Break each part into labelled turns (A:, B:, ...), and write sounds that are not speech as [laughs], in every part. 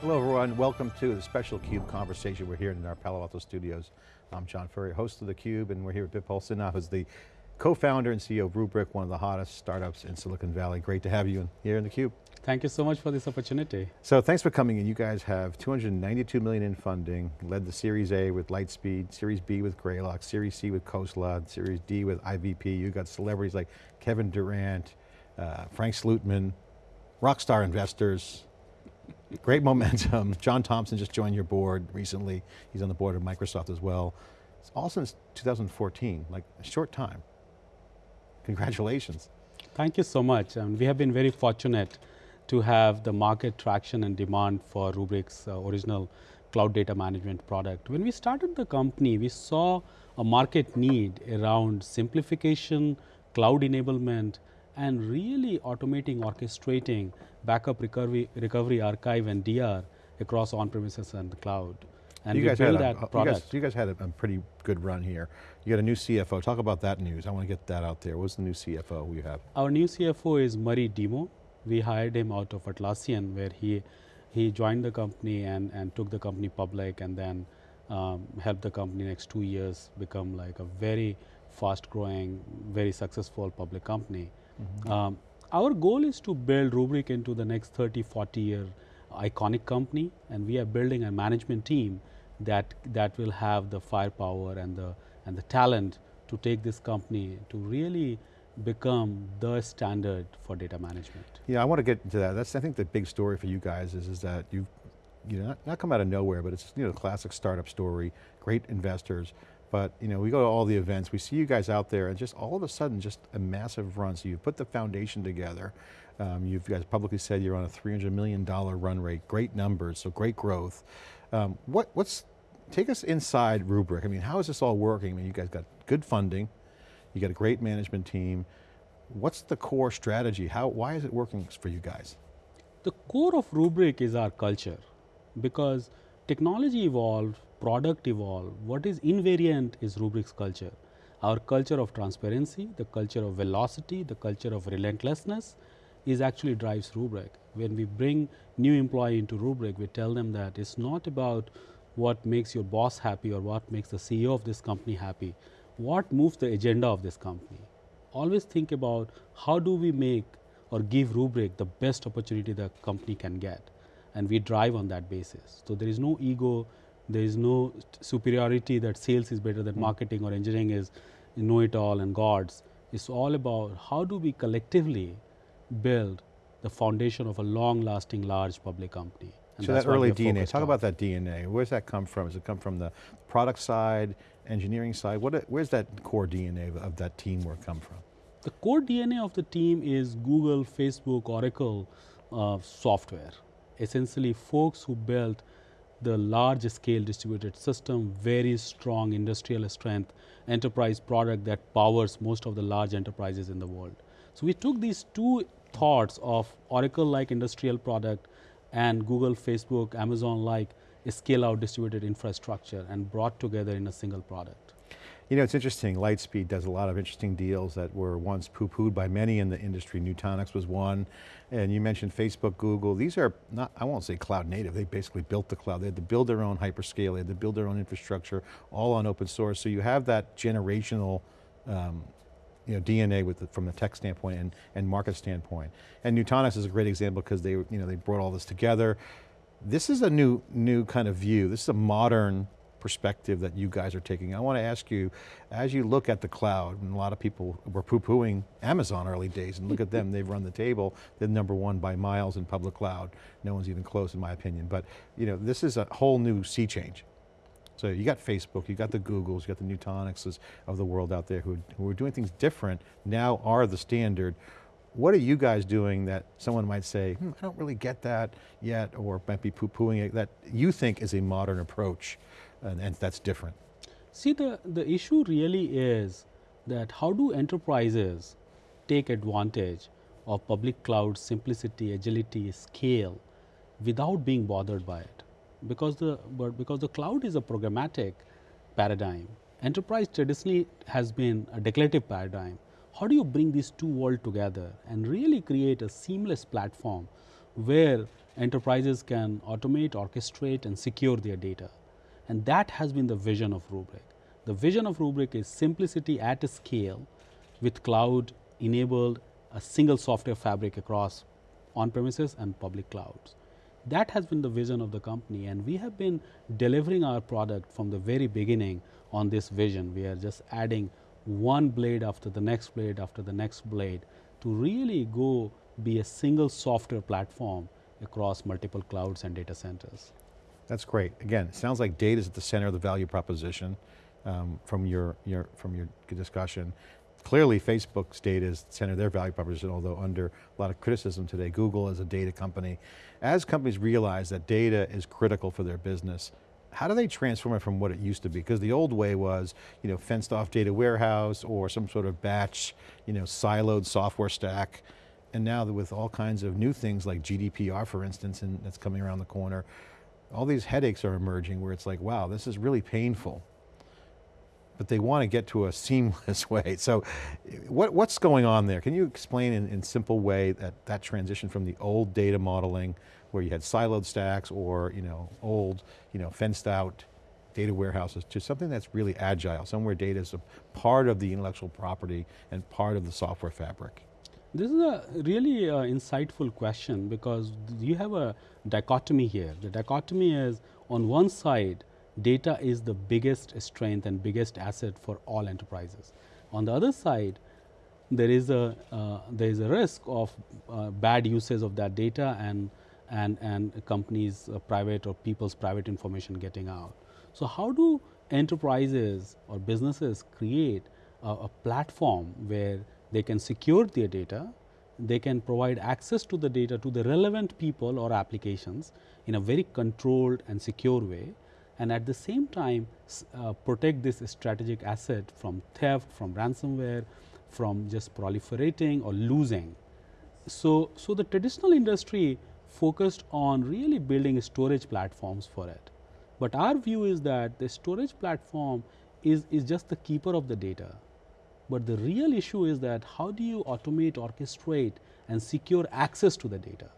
A: Hello everyone, welcome to the special CUBE conversation. We're here in our Palo Alto studios. I'm John Furrier, host of theCUBE, and we're here with Bipul Sinha, who's the co-founder and CEO of Rubrik, one of the hottest startups in Silicon Valley. Great to have you here in theCUBE.
B: Thank you so much for this opportunity.
A: So thanks for coming in. You guys have 292 million in funding, led the Series A with Lightspeed, Series B with Greylock, Series C with Khosla, Series D with IVP. You got celebrities like Kevin Durant, uh, Frank Slootman, rockstar investors, Great momentum. [laughs] John Thompson just joined your board recently. He's on the board of Microsoft as well. It's all since 2014, like a short time. Congratulations.
B: Thank you so much. Um, we have been very fortunate to have the market traction and demand for Rubrik's uh, original cloud data management product. When we started the company, we saw a market need around simplification, cloud enablement, and really automating, orchestrating backup recovery, recovery archive and DR across on-premises and the cloud. And
A: you guys
B: built
A: had a,
B: that
A: you
B: product.
A: guys, you guys had a, a pretty good run here. You got a new CFO. Talk about that news. I want to get that out there. What's the new CFO you have?
B: Our new CFO is Murray Demo. We hired him out of Atlassian where he, he joined the company and, and took the company public and then um, helped the company next two years become like a very fast growing, very successful public company. Mm -hmm. um, our goal is to build Rubrik into the next 30, 40 year iconic company and we are building a management team that, that will have the firepower and the, and the talent to take this company to really become the standard for data management.
A: Yeah, I want to get into that. That's I think the big story for you guys is, is that you've you know, not, not come out of nowhere, but it's you know, a classic startup story, great investors, but you know, we go to all the events, we see you guys out there and just all of a sudden just a massive run. So you've put the foundation together. Um, you guys publicly said you're on a $300 million run rate, great numbers, so great growth. Um, what, what's, take us inside Rubrik. I mean, how is this all working? I mean, you guys got good funding, you got a great management team. What's the core strategy? How, why is it working for you guys?
B: The core of Rubrik is our culture because technology evolved, product evolved, what is invariant is Rubrik's culture. Our culture of transparency, the culture of velocity, the culture of relentlessness is actually drives Rubrik. When we bring new employee into Rubrik, we tell them that it's not about what makes your boss happy or what makes the CEO of this company happy, what moves the agenda of this company. Always think about how do we make or give Rubrik the best opportunity the company can get and we drive on that basis. So there is no ego, there is no superiority that sales is better than mm. marketing or engineering is know it all and gods. It's all about how do we collectively build the foundation of a long lasting large public company.
A: And so that early DNA, talk on. about that DNA. Where's that come from? Does it come from the product side, engineering side? What, where's that core DNA of, of that teamwork come from?
B: The core DNA of the team is Google, Facebook, Oracle uh, software. Essentially folks who built the large scale distributed system, very strong industrial strength, enterprise product that powers most of the large enterprises in the world. So we took these two thoughts of Oracle like industrial product and Google, Facebook, Amazon like scale out distributed infrastructure and brought together in a single product.
A: You know, it's interesting, Lightspeed does a lot of interesting deals that were once poo-pooed by many in the industry. Nutanix was one, and you mentioned Facebook, Google. These are not, I won't say cloud native, they basically built the cloud. They had to build their own hyperscale, they had to build their own infrastructure, all on open source. So you have that generational um, you know, DNA with the, from the tech standpoint and, and market standpoint. And Nutanix is a great example because they, you know, they brought all this together. This is a new, new kind of view. This is a modern perspective that you guys are taking. I want to ask you, as you look at the cloud, and a lot of people were poo-pooing Amazon early days, and look at them, [laughs] they've run the table, they're number one by miles in public cloud. No one's even close in my opinion, but you know, this is a whole new sea change. So you got Facebook, you got the Googles, you got the Nutanixes of the world out there who, who are doing things different, now are the standard. What are you guys doing that someone might say, hmm, I don't really get that yet, or might be poo-pooing it, that you think is a modern approach, and, and that's different?
B: See, the, the issue really is that how do enterprises take advantage of public cloud simplicity, agility, scale, without being bothered by it? because the because the cloud is a programmatic paradigm enterprise traditionally has been a declarative paradigm how do you bring these two worlds together and really create a seamless platform where enterprises can automate, orchestrate and secure their data. And that has been the vision of Rubrik. The vision of Rubrik is simplicity at a scale with cloud enabled a single software fabric across on premises and public clouds. That has been the vision of the company and we have been delivering our product from the very beginning on this vision. We are just adding one blade after the next blade after the next blade to really go be a single software platform across multiple clouds and data centers.
A: That's great. Again, it sounds like data is at the center of the value proposition um, from your, your, from your discussion. Clearly Facebook's data is the center of their value proposition, although under a lot of criticism today. Google is a data company. As companies realize that data is critical for their business, how do they transform it from what it used to be? Because the old way was, you know, fenced off data warehouse or some sort of batch, you know, siloed software stack. And now with all kinds of new things like GDPR, for instance, and that's coming around the corner, all these headaches are emerging where it's like, wow, this is really painful. But they want to get to a [laughs] seamless way. So what, what's going on there? Can you explain in, in simple way that, that transition from the old data modeling where you had siloed stacks or you know, old, you know, fenced out data warehouses to something that's really agile, somewhere data is a part of the intellectual property and part of the software fabric.
B: This is a really uh, insightful question because you have a dichotomy here. The dichotomy is on one side, data is the biggest strength and biggest asset for all enterprises. On the other side, there is a uh, there is a risk of uh, bad usage of that data and and and companies uh, private or people's private information getting out. So how do enterprises or businesses create a, a platform where they can secure their data, they can provide access to the data to the relevant people or applications in a very controlled and secure way and at the same time uh, protect this strategic asset from theft, from ransomware, from just proliferating or losing. So, so the traditional industry focused on really building storage platforms for it. But our view is that the storage platform is, is just the keeper of the data. But the real issue is that how do you automate, orchestrate and secure access to the data?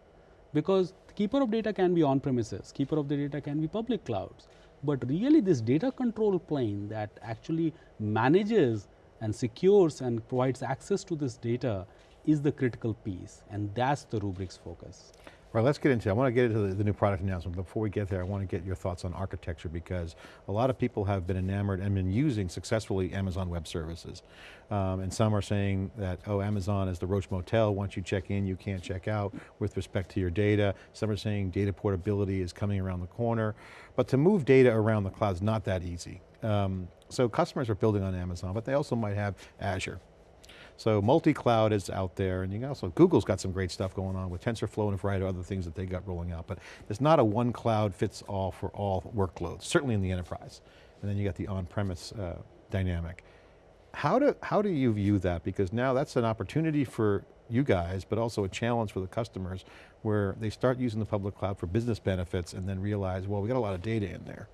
B: Because keeper of data can be on premises, keeper of the data can be public clouds. But really this data control plane that actually manages and secures and provides access to this data is the critical piece and that's the Rubrik's focus.
A: Right, let's get into, it. I want to get into the, the, new product announcement. Before we get there, I want to get your thoughts on architecture because a lot of people have been enamored and been using successfully Amazon Web Services. Um, and some are saying that, oh, Amazon is the Roach Motel. Once you check in, you can't check out with respect to your data. Some are saying data portability is coming around the corner. But to move data around the cloud is not that easy. Um, so customers are building on Amazon, but they also might have Azure. So multi-cloud is out there and you can also, Google's got some great stuff going on with TensorFlow and a variety of other things that they got rolling out, but there's not a one cloud fits all for all workloads, certainly in the enterprise. And then you got the on-premise uh, dynamic. How do, how do you view that? Because now that's an opportunity for you guys, but also a challenge for the customers where they start using the public cloud for business benefits and then realize, well, we got a lot of data in there.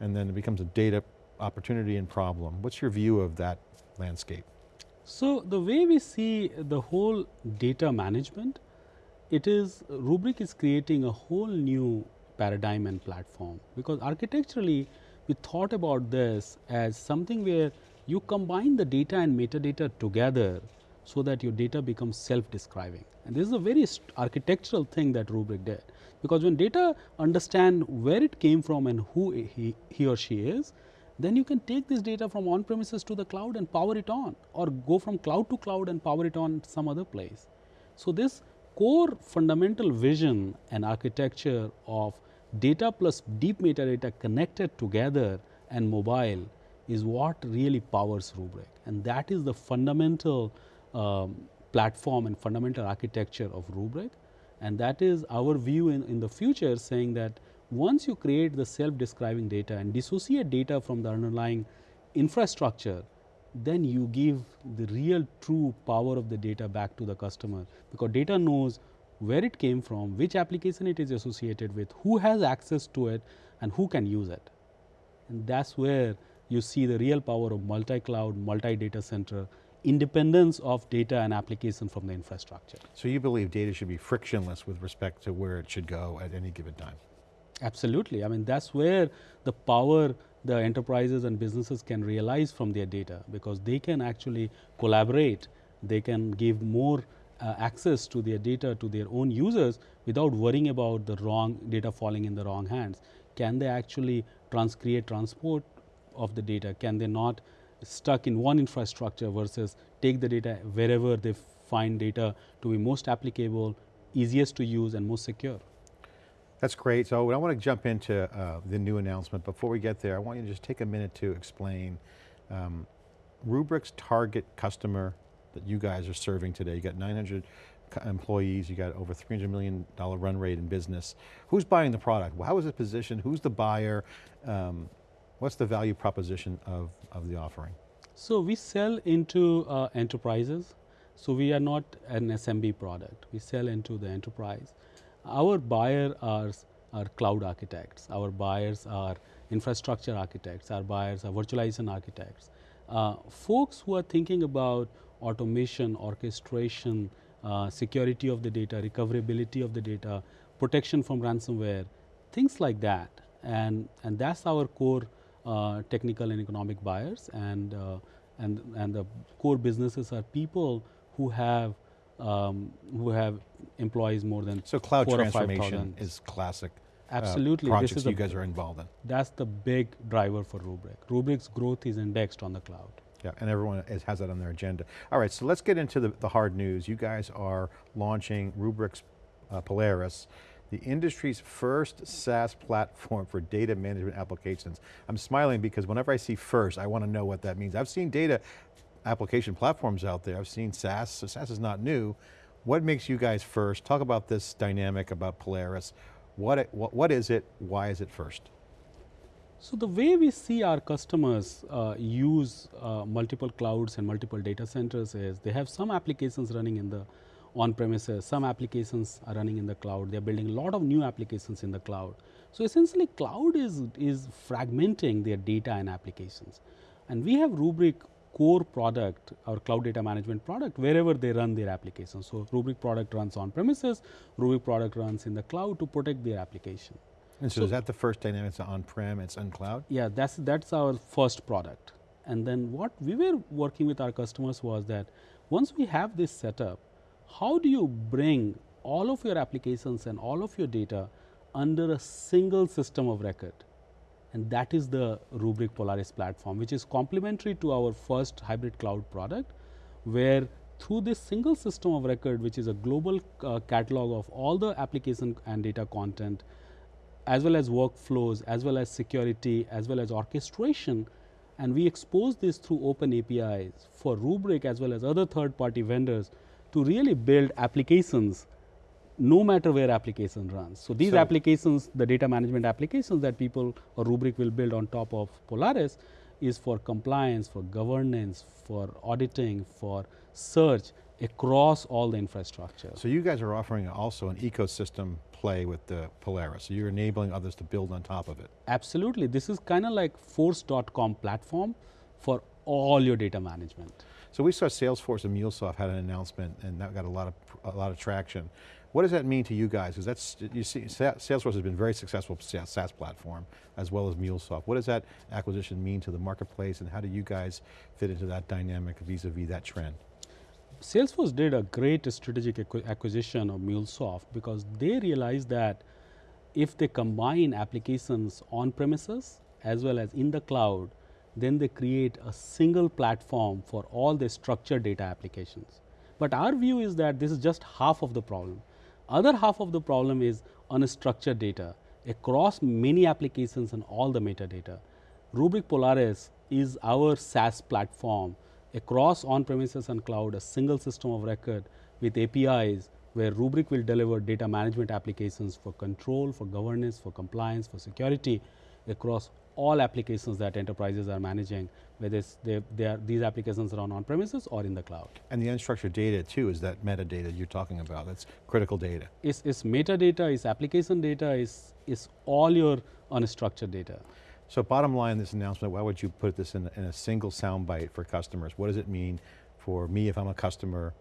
A: And then it becomes a data opportunity and problem. What's your view of that landscape?
B: So, the way we see the whole data management, it is Rubrik is creating a whole new paradigm and platform because architecturally we thought about this as something where you combine the data and metadata together so that your data becomes self-describing. And this is a very architectural thing that Rubrik did because when data understand where it came from and who he, he or she is, then you can take this data from on premises to the cloud and power it on or go from cloud to cloud and power it on some other place. So, this core fundamental vision and architecture of data plus deep metadata connected together and mobile is what really powers Rubrik and that is the fundamental um, platform and fundamental architecture of Rubrik and that is our view in, in the future saying that once you create the self-describing data and dissociate data from the underlying infrastructure, then you give the real true power of the data back to the customer because data knows where it came from, which application it is associated with, who has access to it and who can use it. And that is where you see the real power of multi-cloud, multi-data center independence of data and application from the infrastructure.
A: So you believe data should be frictionless with respect to where it should go at any given time?
B: Absolutely. I mean, that's where the power the enterprises and businesses can realize from their data because they can actually collaborate, they can give more uh, access to their data to their own users without worrying about the wrong data falling in the wrong hands. Can they actually trans create transport of the data? Can they not stuck in one infrastructure versus take the data wherever they find data to be most applicable, easiest to use and most secure?
A: That's great. So I want to jump into uh, the new announcement. Before we get there, I want you to just take a minute to explain um, Rubrik's target customer that you guys are serving today. You got 900 employees, you got over $300 million run rate in business. Who's buying the product? How is it positioned? Who's the buyer? Um, what's the value proposition of, of the offering?
B: So we sell into uh, enterprises. So we are not an SMB product. We sell into the enterprise. Our buyer are, are cloud architects. Our buyers are infrastructure architects. Our buyers are virtualization architects. Uh, folks who are thinking about automation, orchestration, uh, security of the data, recoverability of the data, protection from ransomware, things like that. And, and that's our core uh, technical and economic buyers. And, uh, and, and the core businesses are people who have um, who have employees more than
A: so cloud transformation is classic.
B: Uh, Absolutely,
A: uh, projects you guys are involved in.
B: That's the big driver for Rubrik. Rubrik's growth is indexed on the cloud.
A: Yeah, and everyone is, has that on their agenda. All right, so let's get into the, the hard news. You guys are launching Rubrik's uh, Polaris, the industry's first SaaS platform for data management applications. I'm smiling because whenever I see first, I want to know what that means. I've seen data application platforms out there. I've seen SaaS, so SaaS is not new. What makes you guys first? Talk about this dynamic about Polaris. What, it, what, what is it, why is it first?
B: So the way we see our customers uh, use uh, multiple clouds and multiple data centers is they have some applications running in the on premises, some applications are running in the cloud, they are building a lot of new applications in the cloud. So essentially cloud is, is fragmenting their data and applications. And we have Rubrik core product, our cloud data management product, wherever they run their applications. So Rubrik product runs on premises, Rubrik product runs in the cloud to protect their application.
A: And so, so is that the first dynamic, it's on-prem, it's on cloud?
B: Yeah, that's, that's our first product. And then what we were working with our customers was that once we have this setup, how do you bring all of your applications and all of your data under a single system of record? And that is the Rubrik Polaris platform, which is complementary to our first hybrid cloud product, where through this single system of record, which is a global uh, catalog of all the application and data content, as well as workflows, as well as security, as well as orchestration, and we expose this through open APIs for Rubrik as well as other third party vendors to really build applications no matter where application runs. So, these so applications, the data management applications that people or Rubrik will build on top of Polaris is for compliance, for governance, for auditing, for search across all the infrastructure.
A: So you guys are offering also an ecosystem play with the Polaris, so you're enabling others to build on top of it.
B: Absolutely, this is kind of like force.com platform for all your data management.
A: So we saw Salesforce and MuleSoft had an announcement and that got a lot of, a lot of traction. What does that mean to you guys? Because that's, you see, Salesforce has been very successful SaaS platform, as well as MuleSoft. What does that acquisition mean to the marketplace, and how do you guys fit into that dynamic vis-a-vis -vis that trend?
B: Salesforce did a great strategic acquisition of MuleSoft because they realized that if they combine applications on premises as well as in the cloud, then they create a single platform for all the structured data applications. But our view is that this is just half of the problem. Other half of the problem is unstructured data across many applications and all the metadata. Rubrik Polaris is our SaaS platform across on-premises and cloud, a single system of record with APIs where Rubrik will deliver data management applications for control, for governance, for compliance, for security across all applications that enterprises are managing, whether they, they are, these applications are on on-premises or in the cloud.
A: And the unstructured data too is that metadata you're talking about, that's critical data.
B: It's, it's metadata, it's application data, it's, it's all your unstructured data.
A: So bottom line this announcement, why would you put this in, in a single soundbite for customers? What does it mean for me if I'm a customer,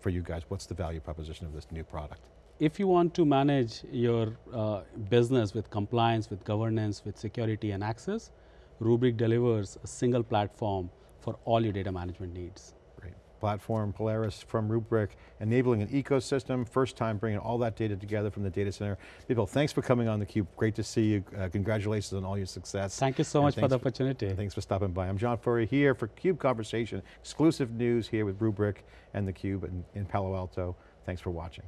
A: for you guys, what's the value proposition of this new product?
B: If you want to manage your uh, business with compliance, with governance, with security and access, Rubrik delivers a single platform for all your data management needs.
A: Great. Platform Polaris from Rubrik, enabling an ecosystem, first time bringing all that data together from the data center. Bipul, thanks for coming on theCUBE, great to see you, uh, congratulations on all your success.
B: Thank you so
A: And
B: much for the opportunity.
A: and thanks for stopping by. I'm John Furrier here for CUBE Conversation, exclusive news here with Rubrik and theCUBE in, in Palo Alto. Thanks for watching.